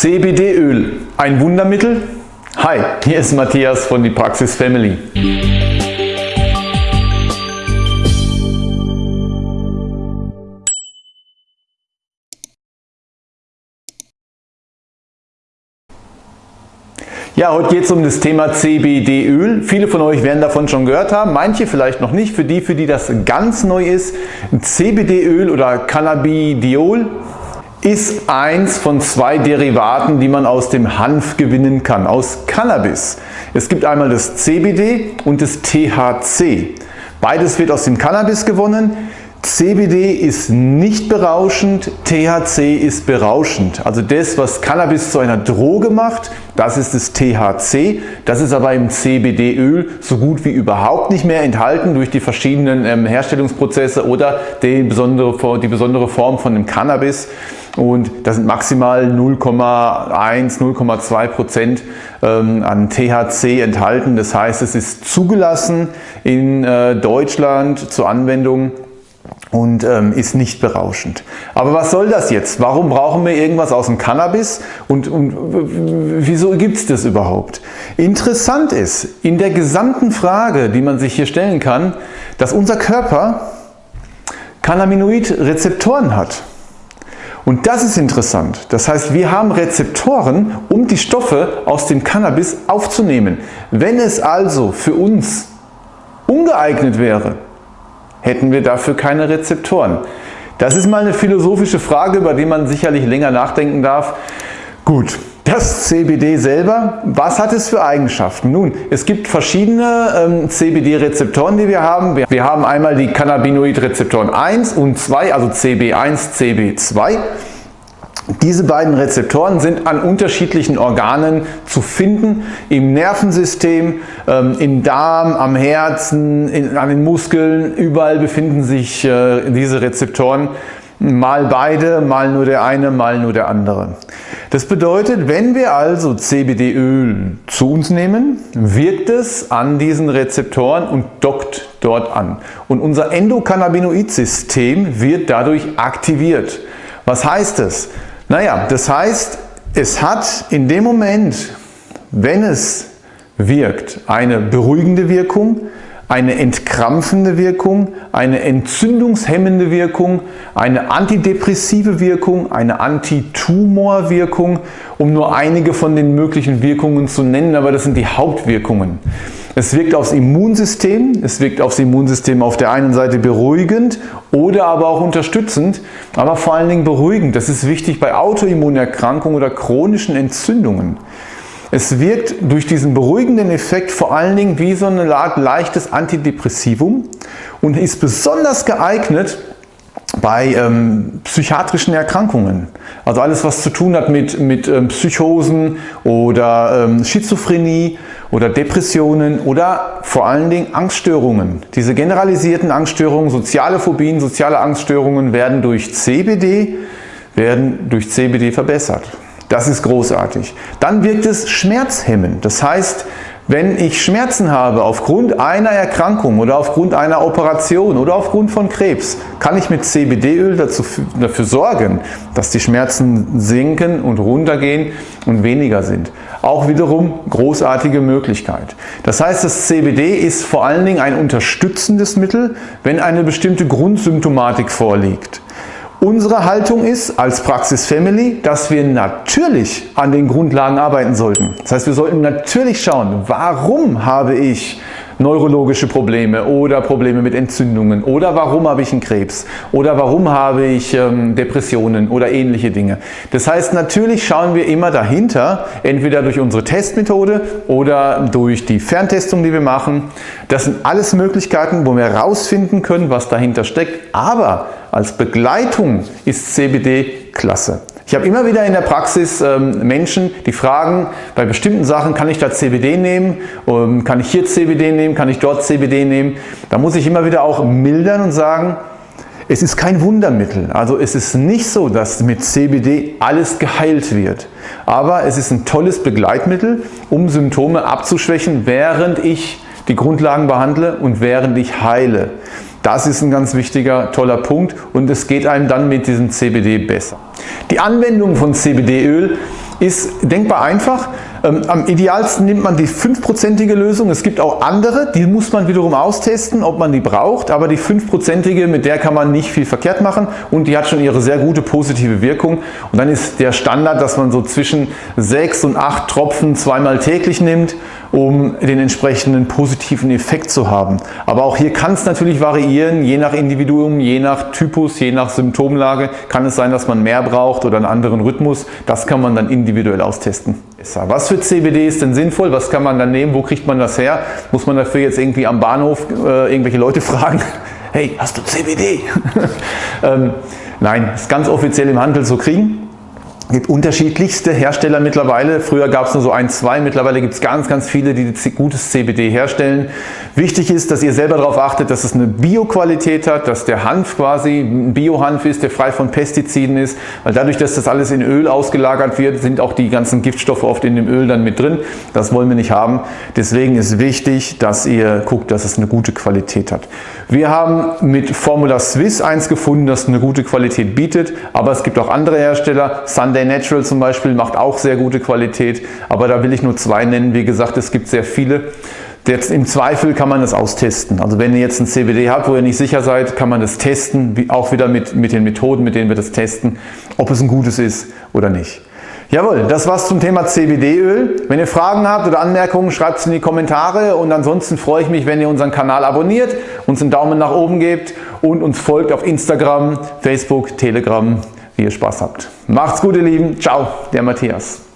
CBD-Öl, ein Wundermittel? Hi, hier ist Matthias von die Praxis Family. Ja, heute geht es um das Thema CBD-Öl. Viele von euch werden davon schon gehört haben, manche vielleicht noch nicht. Für die, für die das ganz neu ist, CBD-Öl oder Cannabidiol ist eins von zwei Derivaten, die man aus dem Hanf gewinnen kann, aus Cannabis. Es gibt einmal das CBD und das THC. Beides wird aus dem Cannabis gewonnen. CBD ist nicht berauschend, THC ist berauschend. Also das, was Cannabis zu einer Droge macht, das ist das THC. Das ist aber im CBD-Öl so gut wie überhaupt nicht mehr enthalten durch die verschiedenen ähm, Herstellungsprozesse oder die besondere, die besondere Form von dem Cannabis. Und das sind maximal 0,1, 0,2 Prozent ähm, an THC enthalten. Das heißt, es ist zugelassen in äh, Deutschland zur Anwendung und ähm, ist nicht berauschend. Aber was soll das jetzt? Warum brauchen wir irgendwas aus dem Cannabis und, und wieso gibt es das überhaupt? Interessant ist, in der gesamten Frage, die man sich hier stellen kann, dass unser Körper Cannabinoid-Rezeptoren hat. Und das ist interessant. Das heißt, wir haben Rezeptoren, um die Stoffe aus dem Cannabis aufzunehmen. Wenn es also für uns ungeeignet wäre, hätten wir dafür keine Rezeptoren. Das ist mal eine philosophische Frage, über die man sicherlich länger nachdenken darf. Gut, das CBD selber, was hat es für Eigenschaften? Nun, es gibt verschiedene ähm, CBD-Rezeptoren, die wir haben. Wir, wir haben einmal die Cannabinoid-Rezeptoren 1 und 2, also CB1, CB2. Diese beiden Rezeptoren sind an unterschiedlichen Organen zu finden, im Nervensystem, ähm, im Darm, am Herzen, in, an den Muskeln, überall befinden sich äh, diese Rezeptoren, mal beide, mal nur der eine, mal nur der andere. Das bedeutet, wenn wir also CBD-Öl zu uns nehmen, wirkt es an diesen Rezeptoren und dockt dort an. Und unser Endokannabinoid-System wird dadurch aktiviert. Was heißt das? Naja, das heißt, es hat in dem Moment, wenn es wirkt, eine beruhigende Wirkung, eine entkrampfende Wirkung, eine entzündungshemmende Wirkung, eine antidepressive Wirkung, eine Antitumorwirkung, um nur einige von den möglichen Wirkungen zu nennen, aber das sind die Hauptwirkungen. Es wirkt aufs Immunsystem, es wirkt aufs Immunsystem auf der einen Seite beruhigend oder aber auch unterstützend, aber vor allen Dingen beruhigend. Das ist wichtig bei Autoimmunerkrankungen oder chronischen Entzündungen. Es wirkt durch diesen beruhigenden Effekt vor allen Dingen wie so eine Art leichtes Antidepressivum und ist besonders geeignet bei ähm, psychiatrischen Erkrankungen. Also alles, was zu tun hat mit, mit ähm, Psychosen oder ähm, Schizophrenie oder Depressionen oder vor allen Dingen Angststörungen. Diese generalisierten Angststörungen, soziale Phobien, soziale Angststörungen werden durch CBD, werden durch CBD verbessert. Das ist großartig. Dann wirkt es schmerzhemmend. Das heißt, wenn ich Schmerzen habe aufgrund einer Erkrankung oder aufgrund einer Operation oder aufgrund von Krebs, kann ich mit CBD-Öl dafür sorgen, dass die Schmerzen sinken und runtergehen und weniger sind. Auch wiederum großartige Möglichkeit. Das heißt, das CBD ist vor allen Dingen ein unterstützendes Mittel, wenn eine bestimmte Grundsymptomatik vorliegt. Unsere Haltung ist als Praxis Family, dass wir natürlich an den Grundlagen arbeiten sollten. Das heißt, wir sollten natürlich schauen, warum habe ich neurologische Probleme oder Probleme mit Entzündungen oder warum habe ich einen Krebs oder warum habe ich ähm, Depressionen oder ähnliche Dinge. Das heißt, natürlich schauen wir immer dahinter, entweder durch unsere Testmethode oder durch die Ferntestung, die wir machen. Das sind alles Möglichkeiten, wo wir herausfinden können, was dahinter steckt. Aber als Begleitung ist CBD klasse. Ich habe immer wieder in der Praxis ähm, Menschen, die fragen, bei bestimmten Sachen, kann ich da CBD nehmen, ähm, kann ich hier CBD nehmen, kann ich dort CBD nehmen. Da muss ich immer wieder auch mildern und sagen, es ist kein Wundermittel. Also es ist nicht so, dass mit CBD alles geheilt wird. Aber es ist ein tolles Begleitmittel, um Symptome abzuschwächen, während ich die Grundlagen behandle und während ich heile. Das ist ein ganz wichtiger, toller Punkt und es geht einem dann mit diesem CBD besser. Die Anwendung von CBD-Öl ist denkbar einfach. Ähm, am idealsten nimmt man die 5%ige Lösung. Es gibt auch andere, die muss man wiederum austesten, ob man die braucht. Aber die 5%ige, mit der kann man nicht viel verkehrt machen und die hat schon ihre sehr gute positive Wirkung. Und dann ist der Standard, dass man so zwischen 6 und 8 Tropfen zweimal täglich nimmt um den entsprechenden positiven Effekt zu haben. Aber auch hier kann es natürlich variieren, je nach Individuum, je nach Typus, je nach Symptomlage kann es sein, dass man mehr braucht oder einen anderen Rhythmus. Das kann man dann individuell austesten. Was für CBD ist denn sinnvoll? Was kann man dann nehmen? Wo kriegt man das her? Muss man dafür jetzt irgendwie am Bahnhof äh, irgendwelche Leute fragen? Hey, hast du CBD? ähm, nein, ist ganz offiziell im Handel zu kriegen. Gibt unterschiedlichste Hersteller mittlerweile. Früher gab es nur so ein, zwei. Mittlerweile gibt es ganz, ganz viele, die gutes CBD herstellen. Wichtig ist, dass ihr selber darauf achtet, dass es eine Bioqualität hat, dass der Hanf quasi ein Biohanf ist, der frei von Pestiziden ist. Weil dadurch, dass das alles in Öl ausgelagert wird, sind auch die ganzen Giftstoffe oft in dem Öl dann mit drin. Das wollen wir nicht haben. Deswegen ist wichtig, dass ihr guckt, dass es eine gute Qualität hat. Wir haben mit Formula Swiss eins gefunden, das eine gute Qualität bietet. Aber es gibt auch andere Hersteller. Sunday Day Natural zum Beispiel macht auch sehr gute Qualität, aber da will ich nur zwei nennen. Wie gesagt, es gibt sehr viele. Jetzt im Zweifel kann man das austesten. Also wenn ihr jetzt ein CBD habt, wo ihr nicht sicher seid, kann man das testen, auch wieder mit, mit den Methoden, mit denen wir das testen, ob es ein gutes ist oder nicht. Jawohl, das war's zum Thema CBD-Öl. Wenn ihr Fragen habt oder Anmerkungen, schreibt es in die Kommentare und ansonsten freue ich mich, wenn ihr unseren Kanal abonniert, uns einen Daumen nach oben gebt und uns folgt auf Instagram, Facebook, Telegram ihr Spaß habt. Macht's gut ihr Lieben. Ciao, der Matthias.